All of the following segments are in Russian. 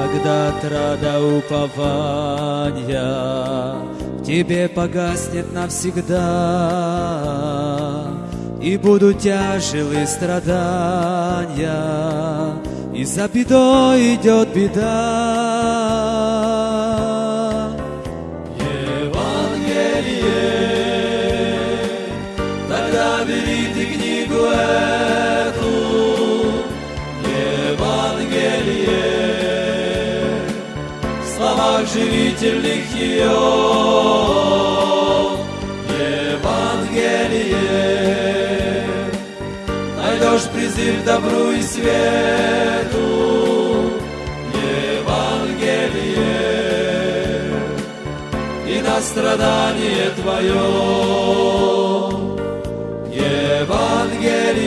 Когда отрада упования В тебе погаснет навсегда И будут тяжелые страдания И за бедой идет беда словах живительных ее Евангелие. Найдешь призыв добру и свету. Евангелие. И на страдание твое. Евангелие.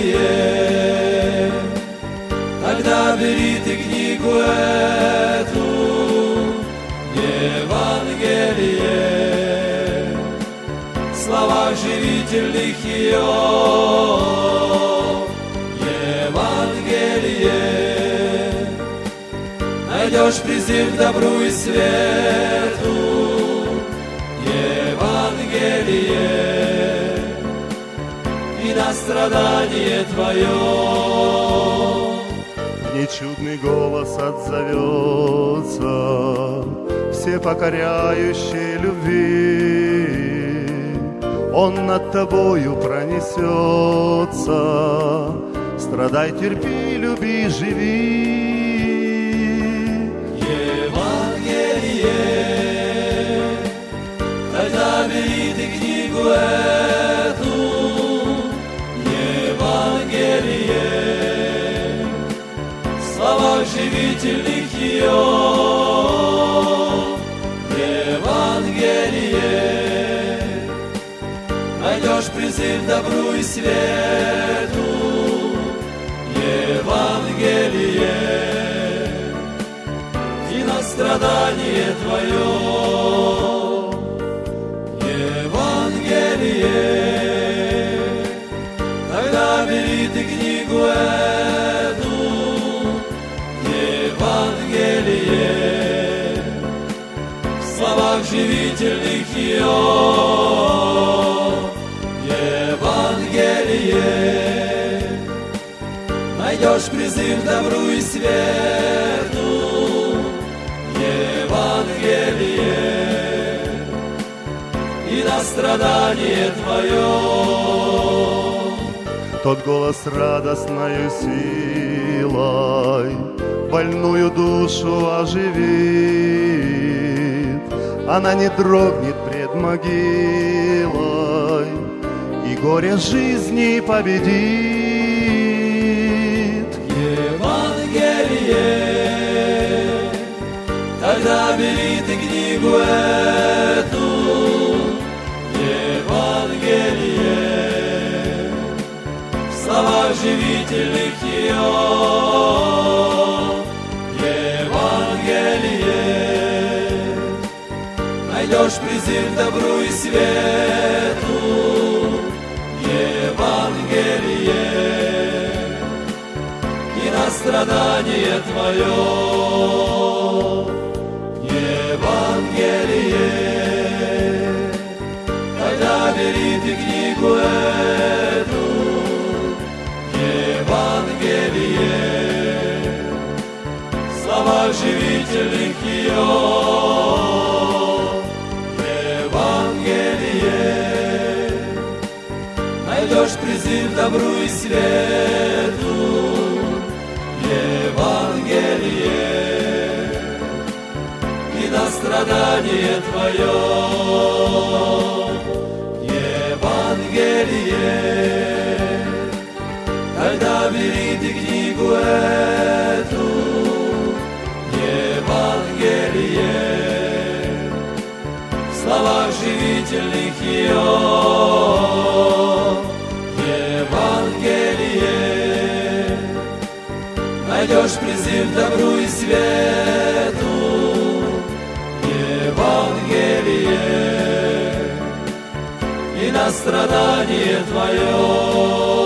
Тогда бери ты книгу эту живительных ее Евангелие. Найдешь призыв к добру и свету. Евангелие. И на страдание твое. Мне чудный голос отзовется, все покоряющие любви. Он над тобою пронесется, страдай, терпи, люби, живи. Евангелие, когда бери ты книгу эту, Евангелие, в словах живительных ее, к добру и свету, Евангелие, и на страдание твое. Евангелие, тогда бери ты книгу эту, Евангелие, в словах живительных ее. Найдешь призыв добру и свету. Евангелие и на страдание твое. Тот голос радостною силой больную душу оживит. Она не дрогнет пред могилой и горе жизни победит. Тогда бери ты книгу эту, Евангелие, в словах живительных ее, Евангелие, найдешь призыв добру и свету, Евангелие, и на страдание твое. Живительных ее. Евангелие, найдешь призыв добру и свету, Евангелие, и на страдание твое. Евангелие, когда бери ты книгу эту, живительных ее. Евангелие, найдешь призыв добру и свету. Евангелие, и на страдание твое.